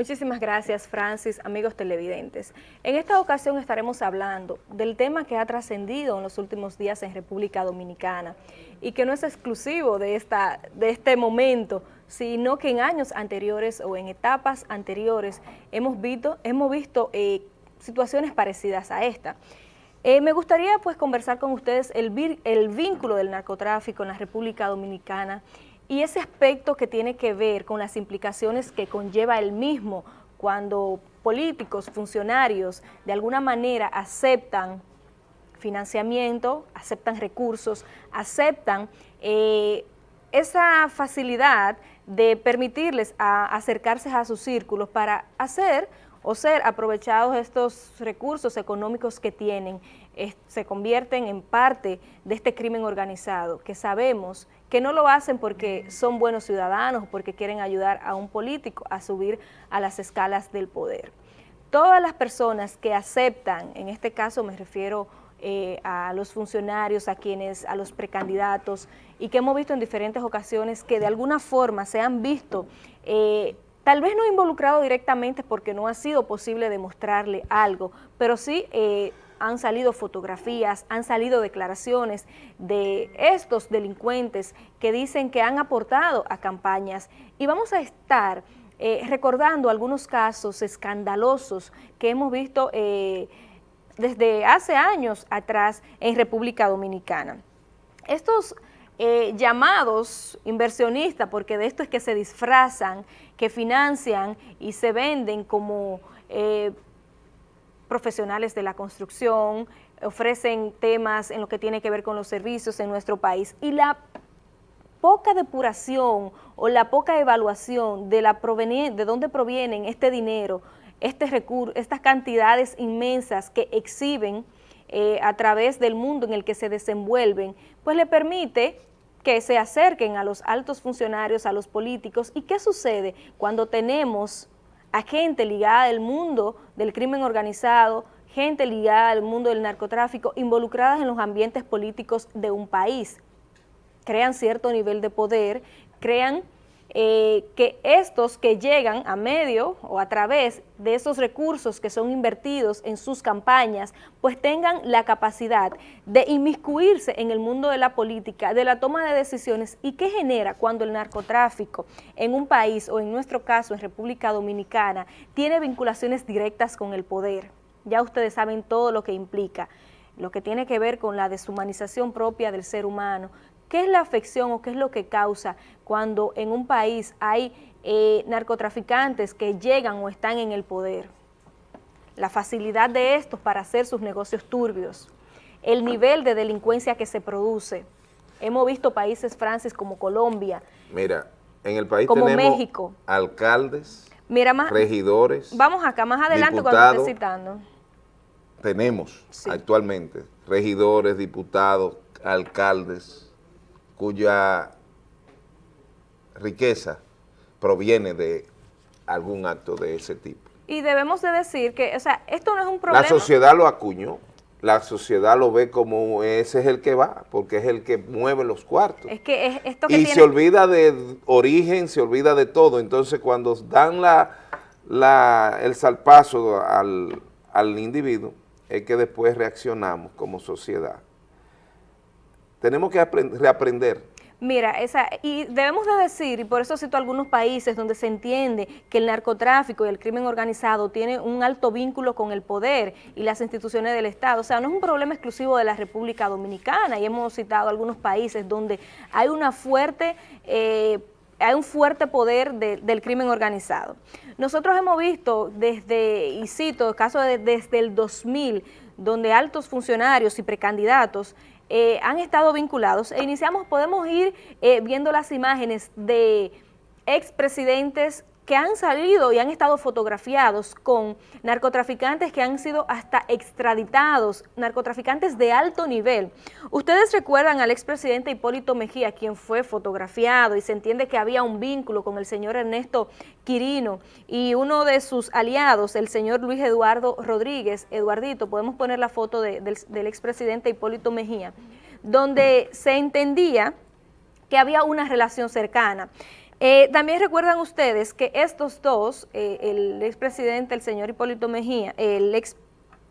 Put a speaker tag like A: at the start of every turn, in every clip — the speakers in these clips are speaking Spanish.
A: Muchísimas gracias, Francis, amigos televidentes. En esta ocasión estaremos hablando del tema que ha trascendido en los últimos días en República Dominicana y que no es exclusivo de, esta, de este momento, sino que en años anteriores o en etapas anteriores hemos visto, hemos visto eh, situaciones parecidas a esta. Eh, me gustaría pues conversar con ustedes el, el vínculo del narcotráfico en la República Dominicana y ese aspecto que tiene que ver con las implicaciones que conlleva el mismo cuando políticos, funcionarios, de alguna manera aceptan financiamiento, aceptan recursos, aceptan eh, esa facilidad de permitirles acercarse a sus círculos para hacer o ser aprovechados estos recursos económicos que tienen, se convierten en parte de este crimen organizado, que sabemos que no lo hacen porque son buenos ciudadanos porque quieren ayudar a un político a subir a las escalas del poder. Todas las personas que aceptan, en este caso me refiero eh, a los funcionarios, a quienes, a los precandidatos, y que hemos visto en diferentes ocasiones que de alguna forma se han visto eh, tal vez no involucrado directamente porque no ha sido posible demostrarle algo, pero sí eh, han salido fotografías, han salido declaraciones de estos delincuentes que dicen que han aportado a campañas y vamos a estar eh, recordando algunos casos escandalosos que hemos visto eh, desde hace años atrás en República Dominicana. Estos eh, llamados inversionistas, porque de esto es que se disfrazan, que financian y se venden como profesionales de la construcción, ofrecen temas en lo que tiene que ver con los servicios en nuestro país y la poca depuración o la poca evaluación de, la de dónde provienen este dinero, este recurso, estas cantidades inmensas que exhiben eh, a través del mundo en el que se desenvuelven, pues le permite que se acerquen a los altos funcionarios, a los políticos. ¿Y qué sucede cuando tenemos a gente ligada al mundo del crimen organizado, gente ligada al mundo del narcotráfico, involucradas en los ambientes políticos de un país. Crean cierto nivel de poder, crean eh, que estos que llegan a medio o a través de esos recursos que son invertidos en sus campañas, pues tengan la capacidad de inmiscuirse en el mundo de la política, de la toma de decisiones y qué genera cuando el narcotráfico en un país o en nuestro caso en República Dominicana tiene vinculaciones directas con el poder. Ya ustedes saben todo lo que implica lo que tiene que ver con la deshumanización propia del ser humano, ¿Qué es la afección o qué es lo que causa cuando en un país hay eh, narcotraficantes que llegan o están en el poder? La facilidad de estos para hacer sus negocios turbios, el nivel de delincuencia que se produce. Hemos visto países, Francis, como Colombia.
B: Mira, en el país como tenemos México. alcaldes, Mira, regidores,
A: Vamos acá, más adelante cuando esté citando.
B: Tenemos actualmente regidores, diputados, alcaldes, cuya riqueza proviene de algún acto de ese tipo.
A: Y debemos de decir que, o sea, esto no es un problema.
B: La sociedad lo acuñó, la sociedad lo ve como ese es el que va, porque es el que mueve los cuartos.
A: Es que es esto que
B: Y se olvida de origen, se olvida de todo. Entonces, cuando dan la, la el salpazo al, al individuo, es que después reaccionamos como sociedad tenemos que reaprender.
A: Mira, esa, y debemos de decir, y por eso cito algunos países donde se entiende que el narcotráfico y el crimen organizado tiene un alto vínculo con el poder y las instituciones del Estado. O sea, no es un problema exclusivo de la República Dominicana, y hemos citado algunos países donde hay una fuerte... Eh, hay un fuerte poder del crimen organizado. Nosotros hemos visto desde, y cito, casos de, desde el 2000, donde altos funcionarios y precandidatos eh, han estado vinculados. E iniciamos, podemos ir eh, viendo las imágenes de expresidentes que han salido y han estado fotografiados con narcotraficantes que han sido hasta extraditados, narcotraficantes de alto nivel. Ustedes recuerdan al expresidente Hipólito Mejía, quien fue fotografiado y se entiende que había un vínculo con el señor Ernesto Quirino y uno de sus aliados, el señor Luis Eduardo Rodríguez, Eduardito, podemos poner la foto del, del expresidente Hipólito Mejía, donde se entendía que había una relación cercana. Eh, también recuerdan ustedes que estos dos, eh, el expresidente, el señor Hipólito Mejía, el ex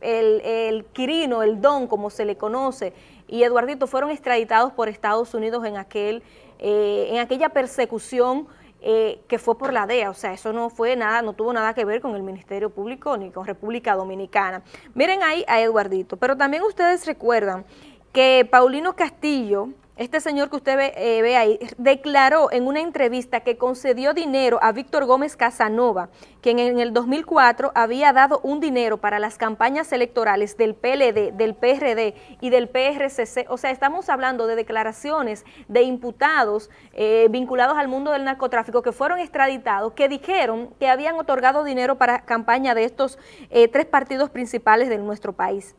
A: el, el, Quirino, el Don, como se le conoce, y Eduardito fueron extraditados por Estados Unidos en, aquel, eh, en aquella persecución eh, que fue por la DEA, o sea, eso no fue nada, no tuvo nada que ver con el Ministerio Público ni con República Dominicana. Miren ahí a Eduardito, pero también ustedes recuerdan que Paulino Castillo, este señor que usted ve, eh, ve, ahí, declaró en una entrevista que concedió dinero a Víctor Gómez Casanova, quien en el 2004 había dado un dinero para las campañas electorales del PLD, del PRD y del PRCC. O sea, estamos hablando de declaraciones de imputados eh, vinculados al mundo del narcotráfico que fueron extraditados, que dijeron que habían otorgado dinero para campaña de estos eh, tres partidos principales de nuestro país.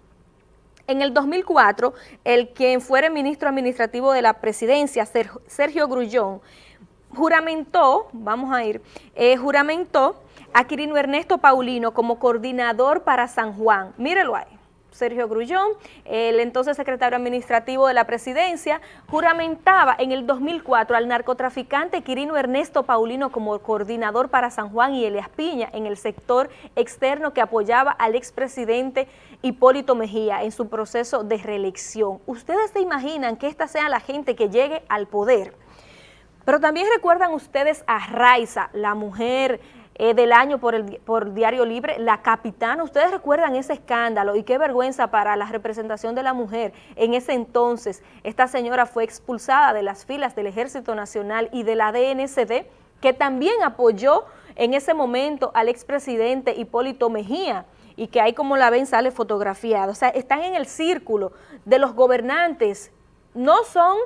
A: En el 2004, el quien fuera ministro administrativo de la presidencia, Sergio Grullón, juramentó, vamos a ir, eh, juramentó a Quirino Ernesto Paulino como coordinador para San Juan. Mírelo ahí. Sergio Grullón, el entonces secretario administrativo de la presidencia, juramentaba en el 2004 al narcotraficante Quirino Ernesto Paulino como coordinador para San Juan y Elias Piña en el sector externo que apoyaba al expresidente Hipólito Mejía en su proceso de reelección. ¿Ustedes se imaginan que esta sea la gente que llegue al poder? Pero también recuerdan ustedes a Raiza, la mujer eh, del año por el por Diario Libre, la capitana. Ustedes recuerdan ese escándalo y qué vergüenza para la representación de la mujer. En ese entonces, esta señora fue expulsada de las filas del Ejército Nacional y de la DNCD, que también apoyó en ese momento al expresidente Hipólito Mejía y que ahí como la ven sale fotografiado. O sea, están en el círculo de los gobernantes. No son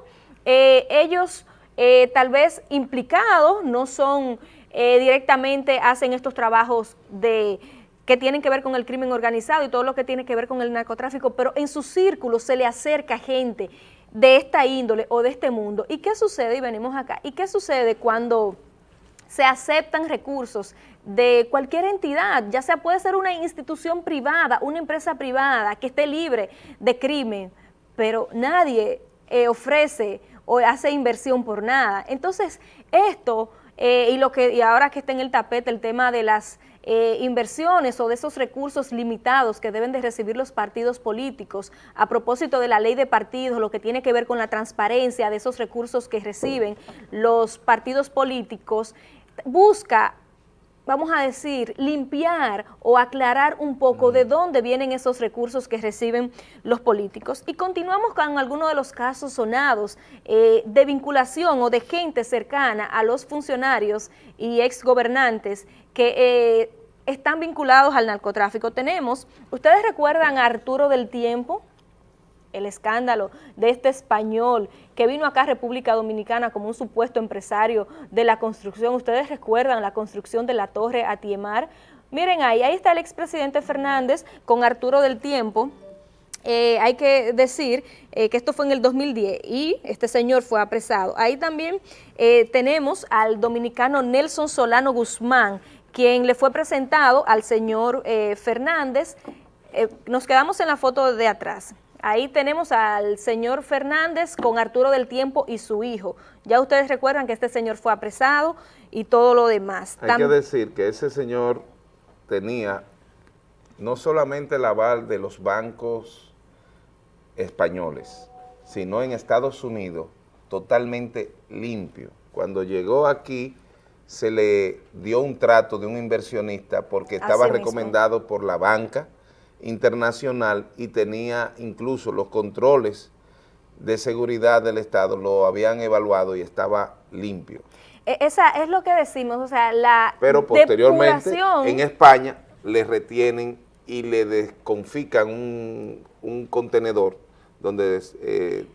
A: eh, ellos eh, tal vez implicados, no son eh, directamente hacen estos trabajos de que tienen que ver con el crimen organizado y todo lo que tiene que ver con el narcotráfico, pero en su círculo se le acerca gente de esta índole o de este mundo. ¿Y qué sucede? Y venimos acá. ¿Y qué sucede cuando se aceptan recursos de cualquier entidad, ya sea puede ser una institución privada, una empresa privada que esté libre de crimen, pero nadie eh, ofrece o hace inversión por nada. Entonces, esto eh, y, lo que, y ahora que está en el tapete el tema de las eh, inversiones o de esos recursos limitados que deben de recibir los partidos políticos a propósito de la ley de partidos, lo que tiene que ver con la transparencia de esos recursos que reciben los partidos políticos, busca vamos a decir, limpiar o aclarar un poco de dónde vienen esos recursos que reciben los políticos. Y continuamos con algunos de los casos sonados eh, de vinculación o de gente cercana a los funcionarios y exgobernantes que eh, están vinculados al narcotráfico. Tenemos, ¿ustedes recuerdan a Arturo del Tiempo? El escándalo de este español que vino acá a República Dominicana como un supuesto empresario de la construcción. Ustedes recuerdan la construcción de la torre Atiemar. Miren ahí, ahí está el expresidente Fernández con Arturo del Tiempo, eh, hay que decir eh, que esto fue en el 2010 y este señor fue apresado. Ahí también eh, tenemos al dominicano Nelson Solano Guzmán, quien le fue presentado al señor Fernández. nos quedamos en la foto de atrás. Ahí tenemos al señor Fernández con Arturo del Tiempo y su hijo. Ya ustedes recuerdan que este señor fue apresado y todo lo demás.
B: Hay que decir que ese señor tenía no solamente el aval de los bancos españoles, sino en Estados Unidos totalmente limpio. Cuando llegó aquí se le dio un trato de un inversionista porque estaba recomendado por la banca, internacional y tenía incluso los controles de seguridad del Estado, lo habían evaluado y estaba limpio.
A: E, esa es lo que decimos, o sea, la
B: Pero posteriormente en España le retienen y le desconfican un, un contenedor donde eh,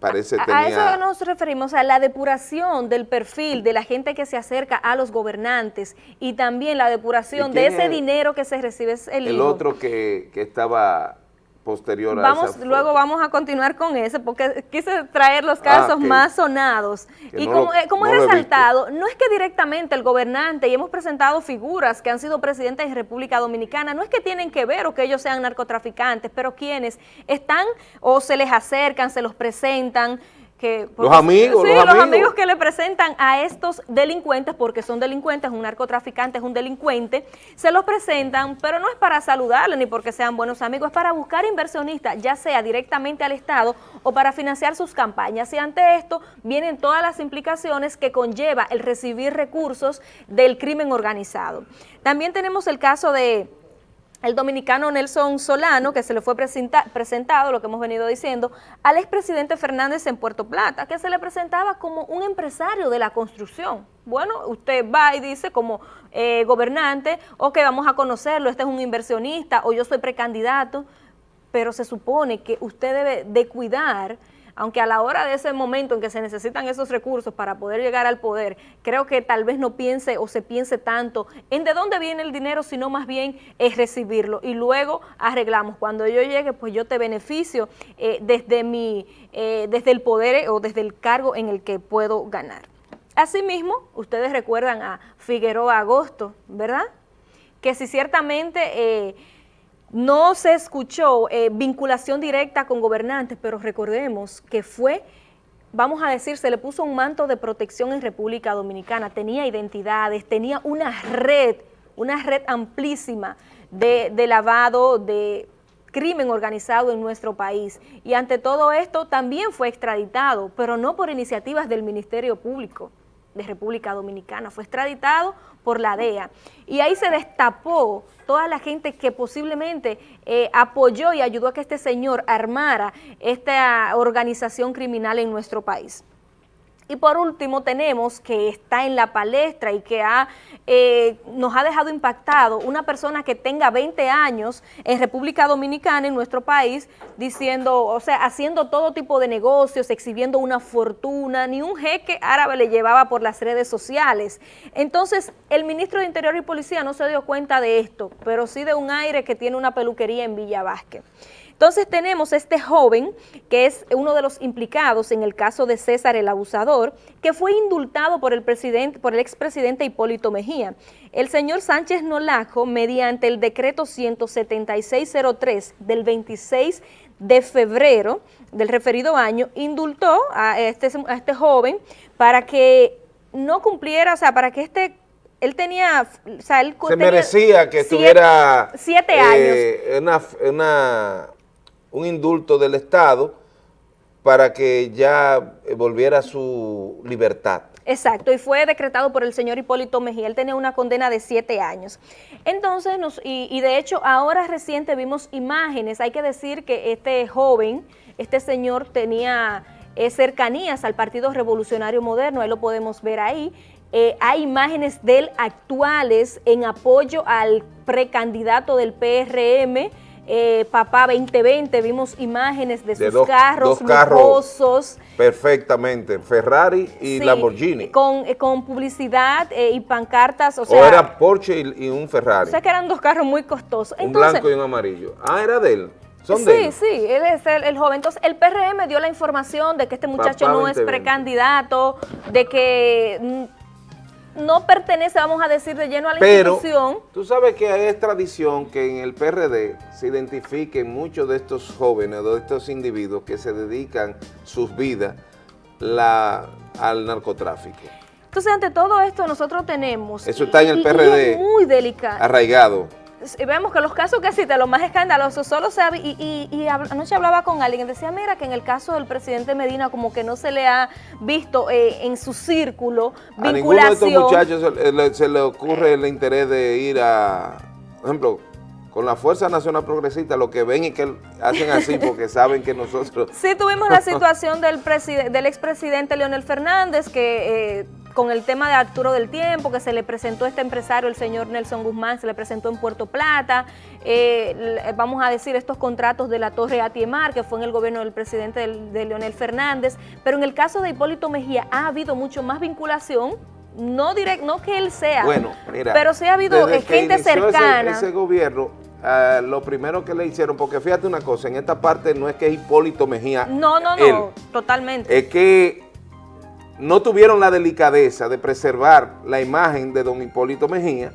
B: parece
A: a, a eso nos referimos, a la depuración del perfil de la gente que se acerca a los gobernantes y también la depuración de ese dinero que se recibe es el
B: El otro que, que estaba posterior
A: vamos, Luego vamos a continuar con ese, porque quise traer los casos ah, más sonados. y como, como he resaltado, no es que directamente el gobernante, y hemos presentado figuras que han sido presidentes de República Dominicana, no es que tienen que ver o que ellos sean narcotraficantes, pero quienes están o se les acercan, se los presentan, que...
B: Los amigos,
A: sí,
B: los amigos.
A: amigos que le presentan a estos delincuentes, porque son delincuentes, un narcotraficante es un delincuente, se los presentan, pero no es para saludarle ni porque sean buenos amigos, es para buscar inversionistas, ya sea directamente al Estado o para financiar sus campañas. Y ante esto vienen todas las implicaciones que conlleva el recibir recursos del crimen organizado. También tenemos el caso de el dominicano Nelson Solano, que se le fue presenta presentado, lo que hemos venido diciendo, al expresidente Fernández en Puerto Plata, que se le presentaba como un empresario de la construcción. Bueno, usted va y dice como eh, gobernante, ok, vamos a conocerlo, este es un inversionista, o yo soy precandidato, pero se supone que usted debe de cuidar aunque a la hora de ese momento en que se necesitan esos recursos para poder llegar al poder, creo que tal vez no piense o se piense tanto en de dónde viene el dinero, sino más bien es recibirlo y luego arreglamos. Cuando yo llegue, pues yo te beneficio eh, desde, mi, eh, desde el poder o desde el cargo en el que puedo ganar. Asimismo, ustedes recuerdan a Figueroa Agosto, ¿verdad? Que si ciertamente... Eh, no se escuchó eh, vinculación directa con gobernantes, pero recordemos que fue, vamos a decir, se le puso un manto de protección en República Dominicana, tenía identidades, tenía una red, una red amplísima de, de lavado, de crimen organizado en nuestro país. Y ante todo esto también fue extraditado, pero no por iniciativas del Ministerio Público de República Dominicana, fue extraditado por la DEA. Y ahí se destapó toda la gente que posiblemente eh, apoyó y ayudó a que este señor armara esta organización criminal en nuestro país. Y por último tenemos que está en la palestra y que ha, eh, nos ha dejado impactado una persona que tenga 20 años en República Dominicana, en nuestro país, diciendo, o sea, haciendo todo tipo de negocios, exhibiendo una fortuna, ni un jeque árabe le llevaba por las redes sociales. Entonces, el ministro de Interior y Policía no se dio cuenta de esto, pero sí de un aire que tiene una peluquería en Villa Vázquez. Entonces tenemos este joven, que es uno de los implicados en el caso de César el abusador, que fue indultado por el, presidente, por el expresidente Hipólito Mejía. El señor Sánchez Nolajo, mediante el decreto 17603 del 26 de febrero del referido año, indultó a este, a este joven para que no cumpliera, o sea, para que este él tenía, o sea, él
B: se merecía que siete, tuviera
A: siete eh,
B: años. Una, una, un indulto del Estado para que ya volviera a su libertad.
A: Exacto, y fue decretado por el señor Hipólito Mejía, él tenía una condena de siete años. Entonces, nos, y, y de hecho, ahora reciente vimos imágenes, hay que decir que este joven, este señor tenía eh, cercanías al Partido Revolucionario Moderno, ahí lo podemos ver ahí, eh, hay imágenes de él actuales en apoyo al precandidato del PRM, eh, Papá 2020, vimos imágenes de,
B: de
A: sus
B: dos,
A: carros
B: dos carros. Perfectamente, Ferrari y
A: Sí,
B: Lamborghini.
A: Con, eh, con publicidad eh, y pancartas, o
B: O,
A: sea,
B: era Porsche y, y un Ferrari,
A: o sea que eran dos carros muy costosos.
B: un
A: Entonces,
B: blanco y un amarillo. Ah, era de él. Son
A: sí,
B: de él.
A: sí, él es el, el joven. Entonces, el PRM dio la información de que este muchacho
B: Papá
A: no es
B: 2020.
A: precandidato, de que mm, no pertenece, vamos a decir, de lleno a la
B: Pero
A: institución.
B: tú sabes que es tradición que en el PRD se identifiquen muchos de estos jóvenes, de estos individuos que se dedican sus vidas la, al narcotráfico.
A: Entonces, ante todo esto, nosotros tenemos...
B: Eso está en el
A: y- y
B: PRD.
A: es muy delicado.
B: Arraigado.
A: Vemos que los casos que cita, los más escandalosos, solo se ha, y, y- y anoche hablaba con alguien, decía, mira, que en el caso del presidente Medina como que no se le ha visto eh, en su círculo
B: A ninguno de estos
A: vinculación.
B: muchachos se le, se le ocurre el interés de ir a, por ejemplo, con la Fuerza Nacional Progresista, lo que ven y que hacen así porque saben que nosotros...
A: Sí tuvimos la situación del, del expresidente Leonel Fernández, que eh, con el tema de Arturo del Tiempo, que se le presentó a este empresario, el señor Nelson Guzmán, se le presentó en Puerto Plata, eh, l- vamos a decir estos contratos de la Torre Atiemar, que fue en el gobierno del presidente del- de Leonel Fernández, pero en el caso de Hipólito Mejía ha habido mucho más vinculación, no direct, no que él sea,
B: Bueno, mira,
A: pero sí ha habido eh, gente
B: inició ese-
A: cercana.
B: Ese, gobierno, ah, lo primero que le hicieron, porque fíjate una cosa, en esta parte no es que Hipólito Mejía,
A: no, no, no,
B: él,
A: totalmente.
B: es que no tuvieron la delicadeza de preservar la imagen de don Hipólito Mejía,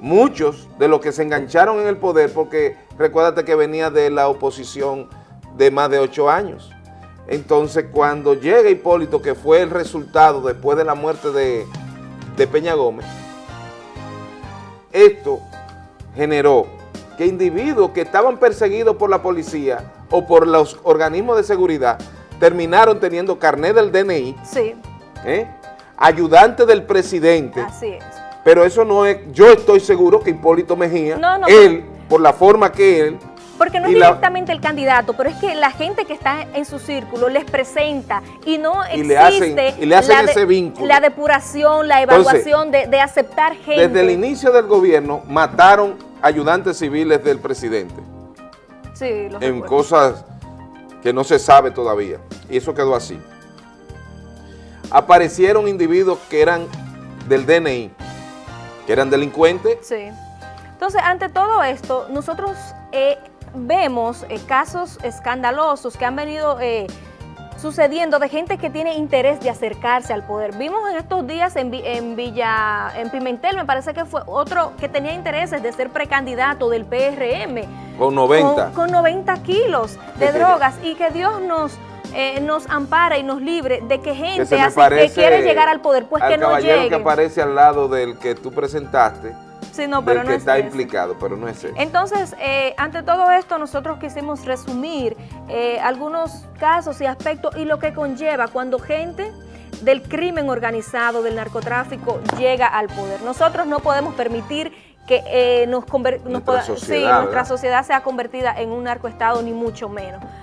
B: muchos de los que se engancharon en el poder, porque recuérdate que venía de la oposición de más de ocho años, Entonces, cuando llega Hipólito, que fue el resultado después de la muerte de, de Peña Gómez, esto generó que individuos que estaban perseguidos por la policía o por los organismos de seguridad terminaron teniendo carnet del DNI,
A: Sí,
B: ¿eh? ayudante del presidente,
A: así es.
B: pero eso no es, yo estoy seguro que Hipólito Mejía,
A: No, no,
B: él, por la forma que él,
A: Porque no es
B: la-
A: directamente el candidato, pero es que la gente que está en su círculo les presenta y no
B: Y
A: existe
B: le hacen- y le hacen
A: la de-
B: ese vínculo.
A: la depuración, la
B: Entonces,
A: evaluación de, de aceptar gente.
B: desde el inicio del gobierno, mataron ayudantes civiles del presidente.
A: Sí, lo
B: en
A: recuerdo.
B: cosas que no se sabe todavía. Y eso quedó así. Aparecieron individuos que eran del DNI, que eran delincuentes,
A: Sí. Entonces, ante todo esto, nosotros eh, vemos eh, casos escandalosos que han venido eh, sucediendo de gente que tiene interés de acercarse al poder. Vimos en estos días en, en Villa, en Pimentel, me parece que fue otro que tenía intereses de ser precandidato del PRM.
B: con 90.
A: Con, con 90 kilos de drogas y que Dios nos... eh, nos ampara y nos libre de que
B: que
A: gente
B: me
A: así que quiere llegar al poder, pues
B: al
A: que no llegue.
B: que aparece al lado del que tú presentaste,
A: Sí, no, pero
B: del
A: no
B: que
A: es
B: está implicado, pero no es ese.
A: Entonces, eh, ante todo esto, nosotros quisimos resumir eh, algunos casos y aspectos y lo que conlleva cuando gente del crimen organizado, del narcotráfico, llega al poder. Nosotros no podemos permitir que eh, nos, nos
B: Nuestra
A: pueda-
B: sociedad,
A: sí, nuestra
B: ¿verdad?
A: sociedad sea convertida en un narcoestado, ni mucho menos.